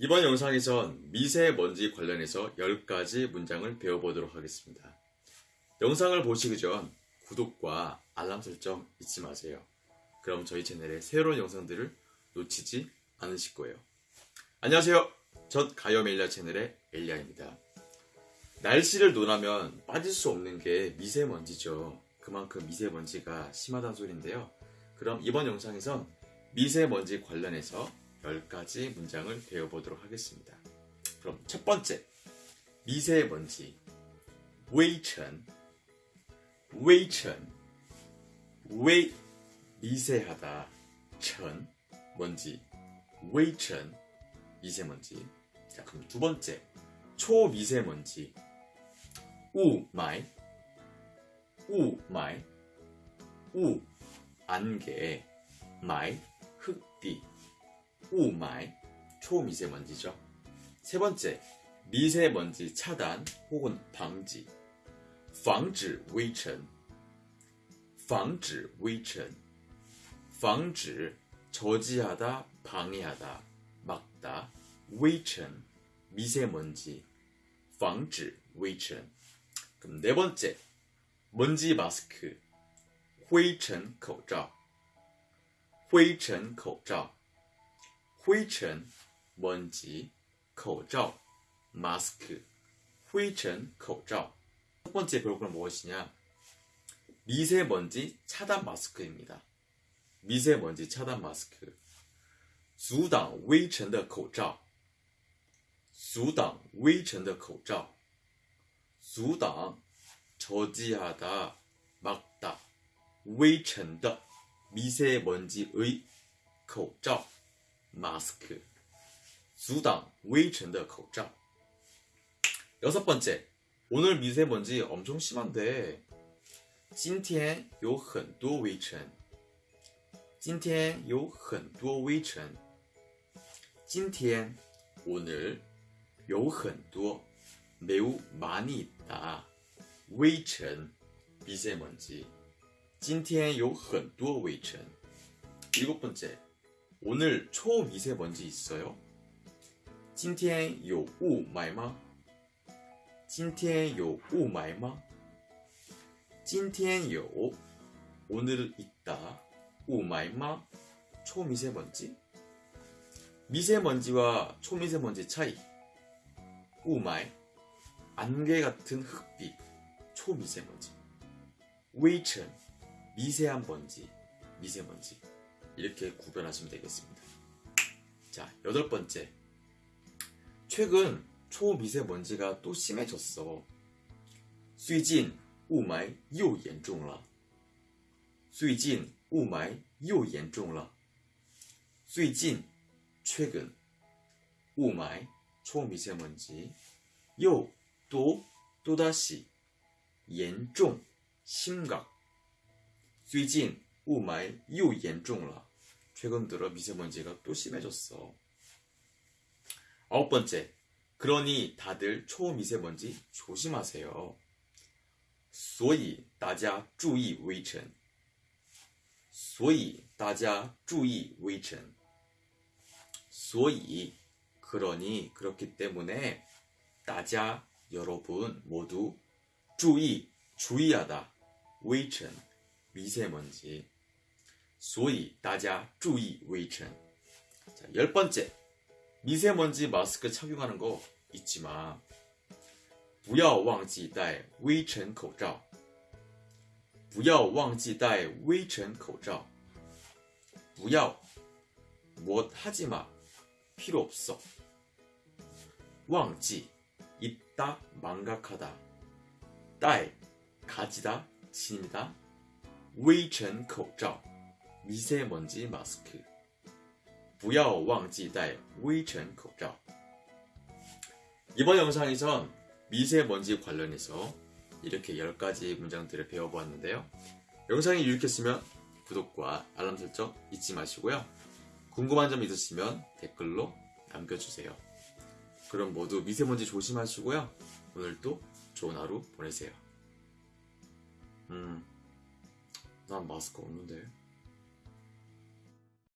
이번 영상에선 미세먼지 관련해서 10가지 문장을 배워보도록 하겠습니다. 영상을 보시기 전 구독과 알람 설정 잊지 마세요. 그럼 저희 채널의 새로운 영상들을 놓치지 않으실 거예요. 안녕하세요. 전 가요멜리아 채널의 엘리아입니다. 날씨를 논하면 빠질 수 없는 게 미세먼지죠. 그만큼 미세먼지가 심하다는 소리인데요. 그럼 이번 영상에선 미세먼지 관련해서 10가지 문장을 배워보도록 하겠습니다. 그럼 첫 번째, 미세먼지. 微尘, 微尘, 微, 미세하다, 尘, 먼지, 微尘, 미세먼지. 자, 그럼 두 번째, 초미세먼지. 雾霾, 雾霾, 雾, 안개, 霾, 흙비, 우마이, 초미세먼지죠. 세 번째, 미세먼지 차단 혹은 방지. 防止微尘,防止微尘,防止 저지하다, 방해하다, 막다, 微尘 미세먼지, 防止微尘. 그럼 네 번째, 먼지 마스크, 灰尘口罩,灰尘口罩, 灰尘 먼지, 口罩 마스크, 灰尘口罩. 첫 번째 배울 건 무엇이냐? 미세먼지 차단 마스크입니다. 미세먼지 차단 마스크. 阻挡微尘的口罩.阻挡微尘的口罩.阻挡 저지하다, 막다. 微尘的 미세먼지의 口罩 마스크. 阻挡微尘的口罩. 여섯 번째. 오늘 미세먼지 엄청 심한데 今天有很多微尘今天有很多微尘今天 오늘 有很多 매우 많이 있다 微尘 미세먼지 今天有很多微尘 일곱 번째 오늘 초미세먼지 있어요 今天有雾霾吗今天有雾霾吗？今天有 오늘 있다 雾霾吗? 초미세먼지 미세먼지와 초미세먼지 차이 雾霾 안개 같은 흙빛 초미세먼지 微尘 미세한 먼지 미세먼지 이렇게 구별하시면 되겠습니다. 자 여덟 번째 최근 초미세먼지가 또 심해졌어. 最近雾霾又严重了.最近雾霾又严重了.最近 최근 雾霾 초미세먼지 又 또 또다시 严重 심각 最近雾霾又严重了. 최근 들어 미세먼지가 또 심해졌어. 아홉 번째 그러니 다들 초미세먼지 조심하세요. 所以大家注意微尘.所以大家注意微尘.所以 그러니 그렇기 때문에 大家 여러분 모두 注意 주의하다 微尘 미세먼지 所以大家注意微尘. 자, 열 번째 미세먼지 마스크 착용하는 거 잊지 마. 不要忘记戴微尘口罩.不要忘记戴微尘口罩.不要 못 하지 마. 필요 없어. 忘记 있다 망각하다. 戴 가지다 지니다. 微尘口罩 미세먼지 마스크. 不要忘记戴微尘口罩. 이번 영상에선 미세먼지 관련해서 이렇게 10가지 문장들을 배워보았는데요. 영상이 유익했으면 구독과 알람 설정 잊지 마시고요. 궁금한 점 있으시면 댓글로 남겨주세요. 그럼 모두 미세먼지 조심하시고요. 오늘도 좋은 하루 보내세요. 음, 난 마스크 없는데.